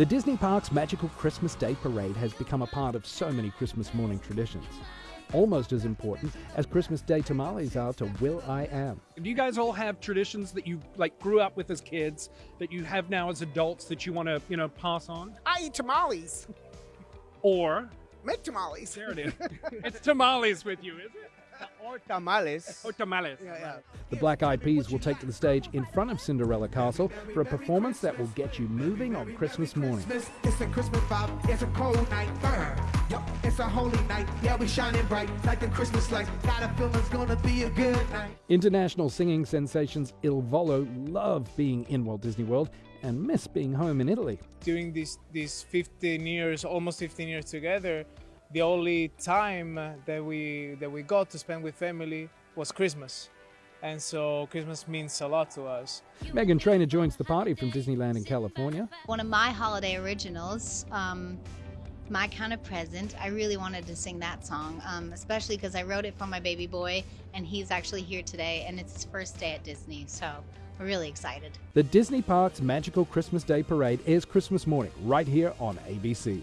The Disney Parks Magical Christmas Day Parade has become a part of so many Christmas morning traditions. Almost as important as Christmas Day tamales are to will.i.am. Do you guys all have traditions that you like grew up with as kids that you have now as adults that you want to, you know, pass on? I eat tamales. Or Make tamales. there it is. it's tamales with you, is it? or tamales. Or tamales. Yeah, yeah. The Black Eyed Peas will take to the stage in front of Cinderella Castle for a performance that will get you moving on Christmas morning. It's a Christmas vibe, it's a cold night. Yup, it's a holy night. Yeah, we shining bright like the Christmas lights. Got a feeling it's gonna be a good night. International singing sensations Il Volo love being in Walt Disney World and miss being home in Italy. during these these 15 years almost 15 years together the only time that we that we got to spend with family was christmas and so christmas means a lot to us Meghan Trainor joins the party from Disneyland in California. One of my holiday originals, um, My Kind of Present. I really wanted to sing that song, um, especially because I wrote it for my baby boy, and he's actually here today, and it's his first day at Disney, so we're really excited. The Disney Parks Magical Christmas Day Parade airs Christmas morning right here on ABC.